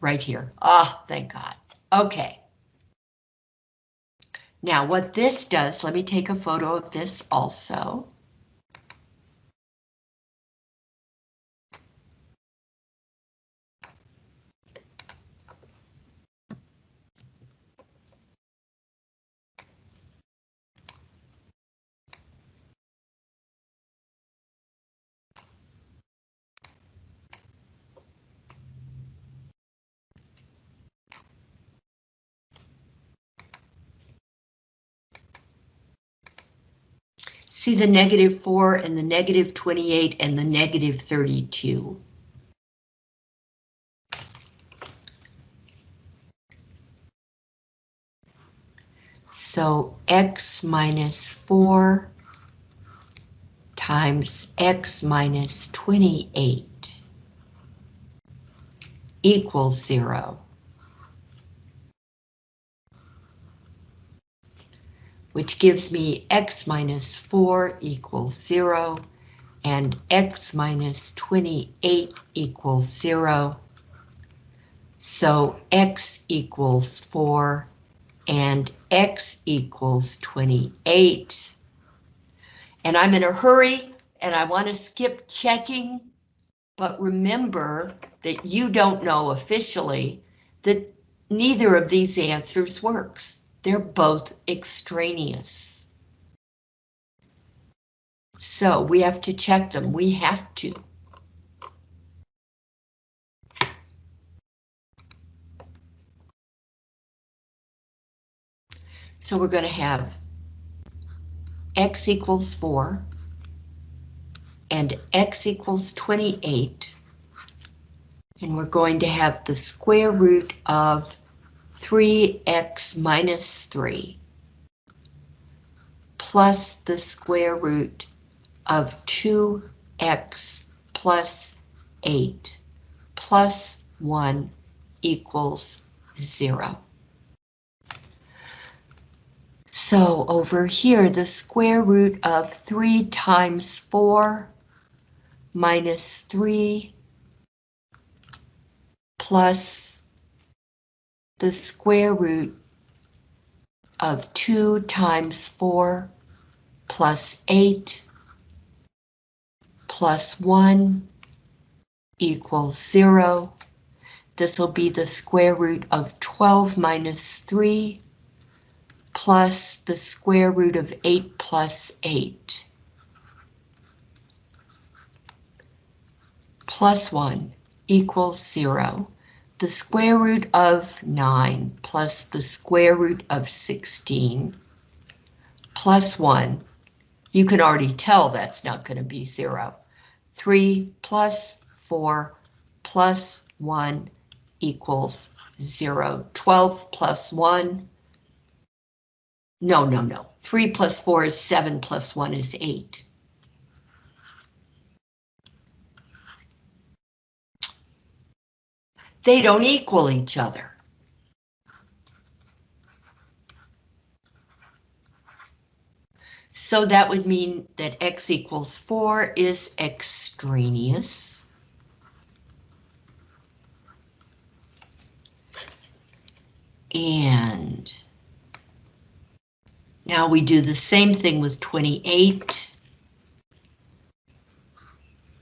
Speaker 1: right here. Ah, thank God. Okay. Now what this does, let me take a photo of this also. See the negative 4 and the negative 28 and the negative 32. So x minus 4 times x minus 28 equals 0. Which gives me x minus 4 equals 0 and x minus 28 equals 0. So x equals 4 and x equals 28. And I'm in a hurry and I want to skip checking, but remember that you don't know officially that neither of these answers works. They're both extraneous. So we have to check them. We have to. So we're going to have x equals 4 and x equals 28. And we're going to have the square root of 3x minus 3 plus the square root of 2x plus 8 plus 1 equals 0. So over here, the square root of 3 times 4 minus 3 plus the square root of 2 times 4 plus 8 plus 1 equals 0. This will be the square root of 12 minus 3 plus the square root of 8 plus 8. Plus 1 equals 0 the square root of 9 plus the square root of 16 plus 1. You can already tell that's not going to be 0. 3 plus 4 plus 1 equals 0. 12 plus 1. No, no, no. 3 plus 4 is 7 plus 1 is 8. They don't equal each other. So that would mean that x equals 4 is extraneous. And now we do the same thing with 28.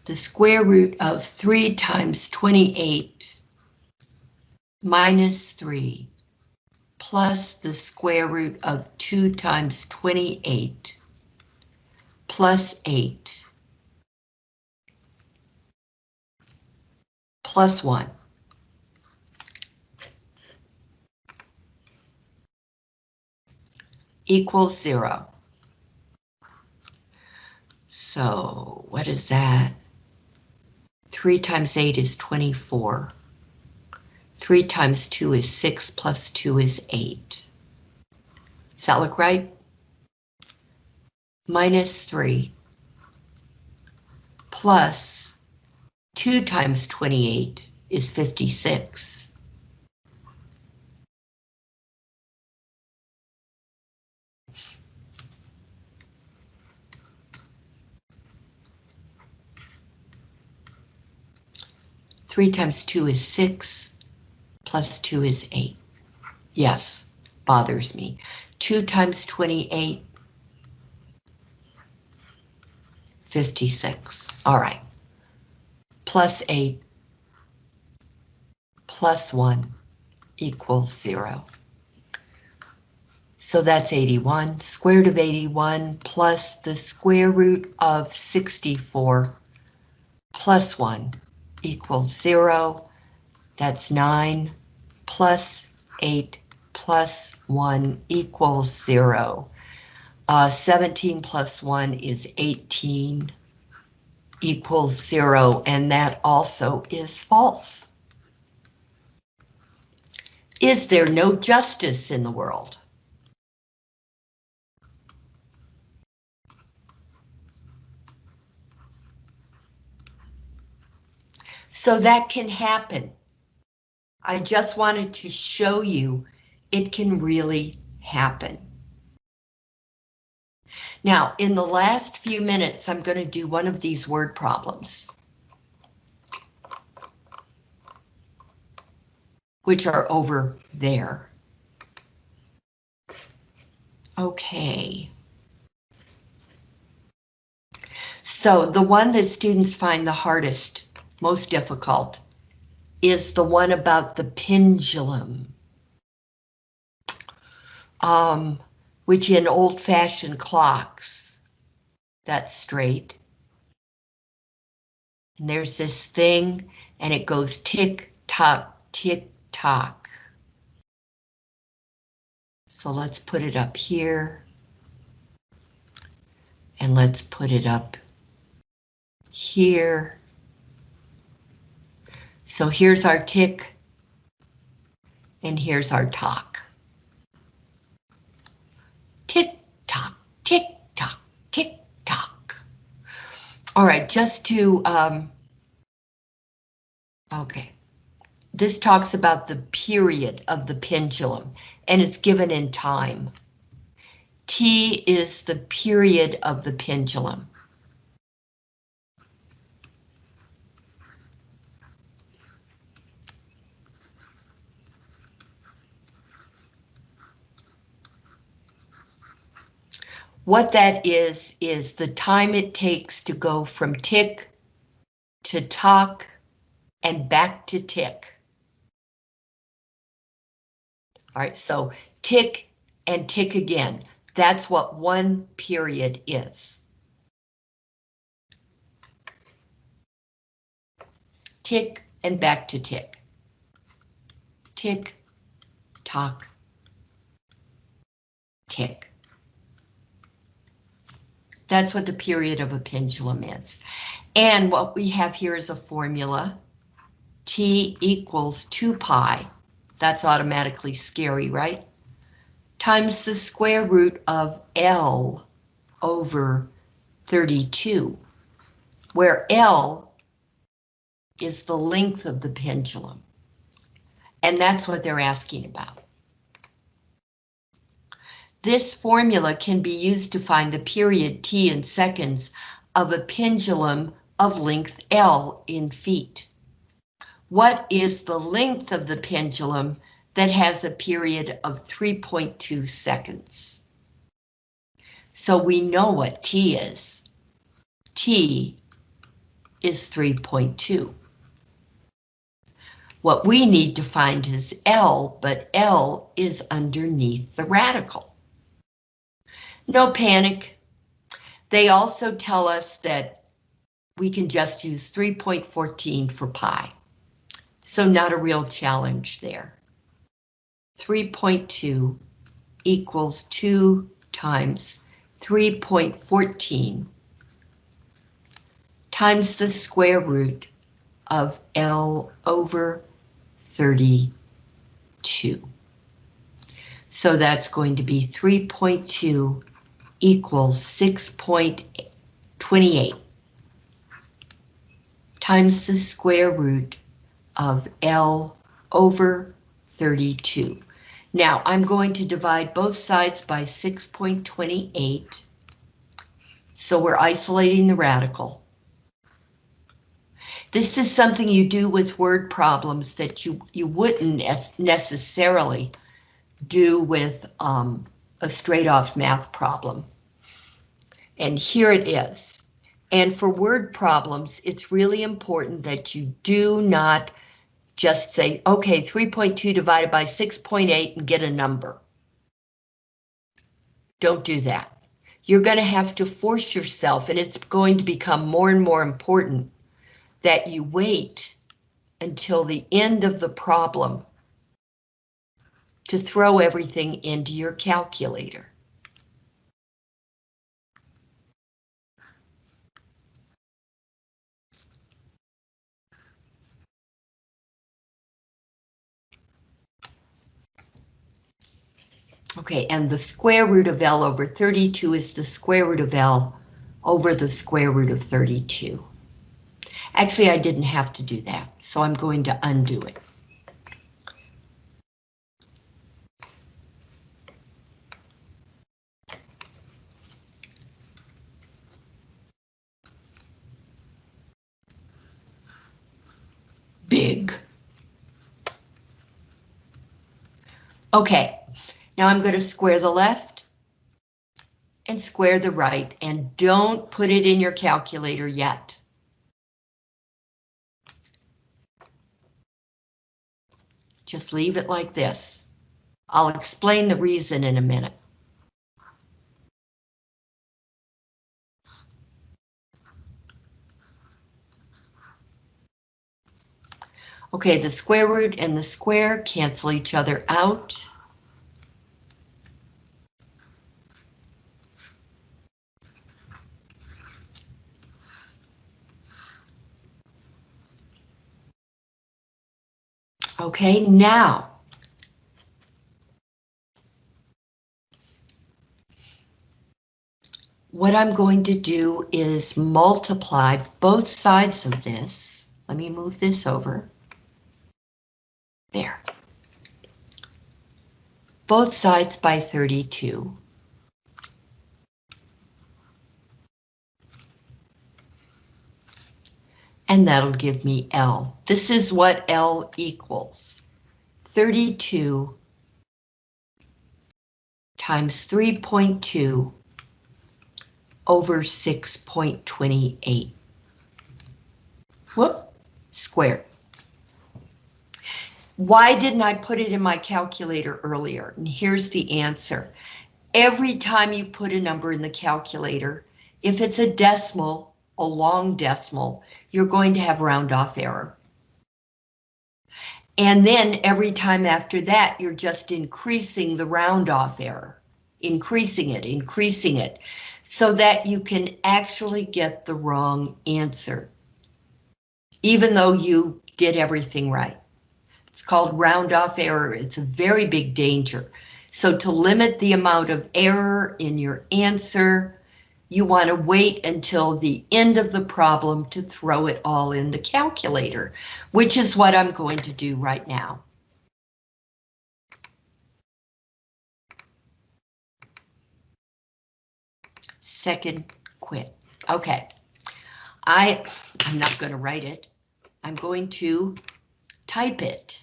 Speaker 1: The square root of 3 times 28 minus 3 plus the square root of 2 times 28 plus 8 plus 1. equals 0. So what is that? 3 times 8 is 24. 3 times 2 is 6 plus 2 is 8. Does that look right? Minus 3 plus 2 times 28 is 56. Three times two is six, plus two is eight. Yes, bothers me. Two times 28, 56. All right. Plus 8 plus 1 equals 0. So that's 81. Square root of 81 plus the square root of 64 plus 1 equals 0. That's 9 plus 8 plus 1 equals 0. Uh, 17 plus 1 is 18 equals 0, and that also is false. Is there no justice in the world? So that can happen. I just wanted to show you it can really happen. Now, in the last few minutes, I'm going to do one of these word problems. Which are over there. Okay. So the one that students find the hardest, most difficult, is the one about the pendulum. Um, which in old-fashioned clocks, that's straight. And there's this thing, and it goes tick-tock, tick-tock. So let's put it up here. And let's put it up here. So here's our tick, and here's our talk. Tick tock, tick tock, tick tock. All right, just to, um, okay. This talks about the period of the pendulum and it's given in time. T is the period of the pendulum. What that is, is the time it takes to go from tick to tock and back to tick. All right, so tick and tick again. That's what one period is. Tick and back to tick. Tick, tock, tick. That's what the period of a pendulum is. And what we have here is a formula. T equals 2 pi. That's automatically scary, right? Times the square root of L over 32, where L is the length of the pendulum. And that's what they're asking about. This formula can be used to find the period t in seconds of a pendulum of length L in feet. What is the length of the pendulum that has a period of 3.2 seconds? So we know what T is. T is 3.2. What we need to find is L, but L is underneath the radical. No panic. They also tell us that we can just use 3.14 for pi. So not a real challenge there. 3.2 equals 2 times 3.14 times the square root of L over 32. So that's going to be 3.2 equals 6.28 times the square root of L over 32. Now I'm going to divide both sides by 6.28. So we're isolating the radical. This is something you do with word problems that you, you wouldn't necessarily do with um, a straight off math problem. And here it is. And for word problems, it's really important that you do not just say, okay, 3.2 divided by 6.8 and get a number. Don't do that. You're going to have to force yourself, and it's going to become more and more important that you wait until the end of the problem to throw everything into your calculator. Okay, and the square root of L over 32 is the square root of L over the square root of 32. Actually, I didn't have to do that, so I'm going to undo it. Big. Okay, now I'm going to square the left and square the right, and don't put it in your calculator yet. Just leave it like this. I'll explain the reason in a minute. Okay, the square root and the square cancel each other out. Okay, now. What I'm going to do is multiply both sides of this. Let me move this over. There. Both sides by 32. And that'll give me L. This is what L equals. 32 times 3.2 over 6.28. Whoop, squared. Why didn't I put it in my calculator earlier? And here's the answer. Every time you put a number in the calculator, if it's a decimal, a long decimal, you're going to have round off error. And then every time after that, you're just increasing the round off error, increasing it, increasing it, so that you can actually get the wrong answer, even though you did everything right. It's called round off error. It's a very big danger. So to limit the amount of error in your answer, you want to wait until the end of the problem to throw it all in the calculator, which is what I'm going to do right now. Second quit. Okay. I, I'm not going to write it. I'm going to type it.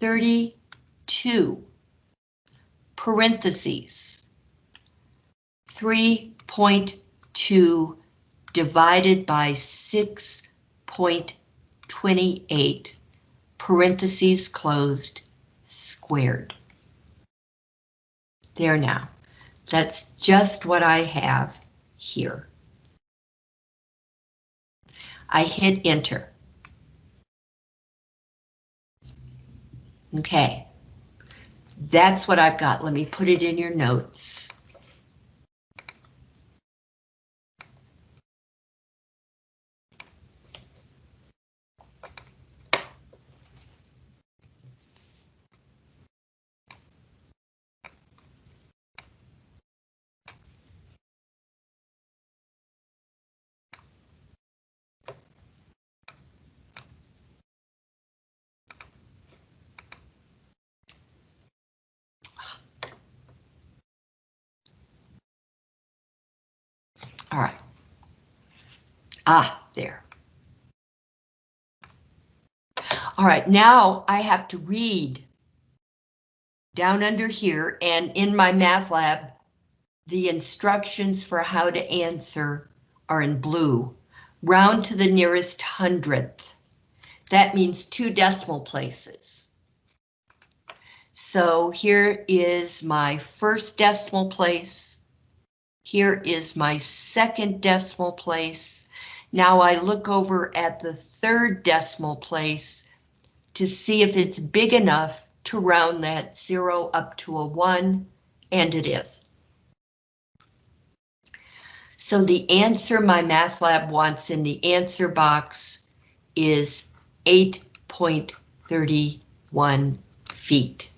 Speaker 1: 32 parentheses 3.2 divided by 6.28 parentheses closed squared. There now. That's just what I have here. I hit enter. Okay. That's what I've got. Let me put it in your notes. All right. Ah, there. All right, now I have to read down under here and in MyMathLab, the instructions for how to answer are in blue. Round to the nearest hundredth. That means two decimal places. So here is my first decimal place. Here is my second decimal place. Now I look over at the third decimal place to see if it's big enough to round that zero up to a one, and it is. So the answer MyMathLab wants in the answer box is 8.31 feet.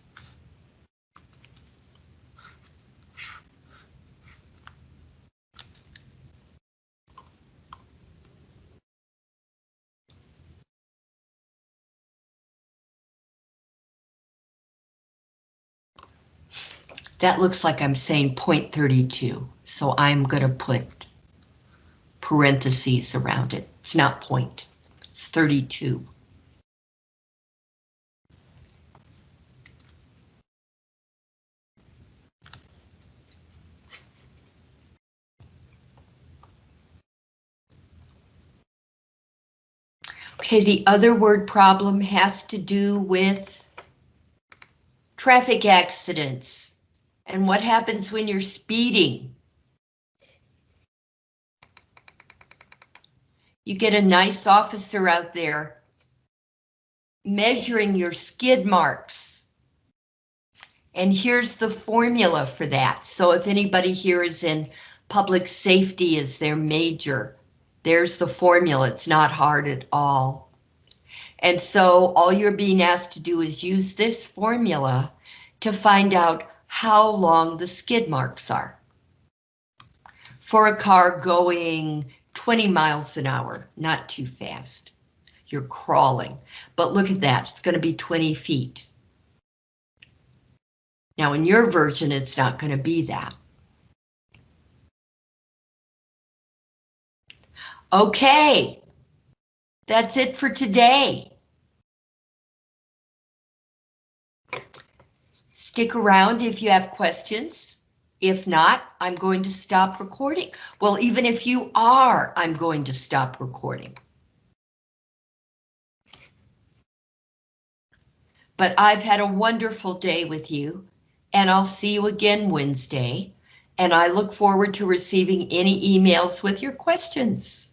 Speaker 1: That looks like I'm saying 0.32, so I'm gonna put parentheses around it. It's not point, it's 32. Okay, the other word problem has to do with traffic accidents. And what happens when you're speeding? You get a nice officer out there measuring your skid marks. And here's the formula for that. So if anybody here is in public safety as their major, there's the formula. It's not hard at all. And so all you're being asked to do is use this formula to find out how long the skid marks are. For a car going 20 miles an hour, not too fast. You're crawling, but look at that, it's going to be 20 feet. Now in your version, it's not going to be that. Okay, that's it for today. Stick around if you have questions. If not, I'm going to stop recording. Well, even if you are, I'm going to stop recording. But I've had a wonderful day with you, and I'll see you again Wednesday, and I look forward to receiving any emails with your questions.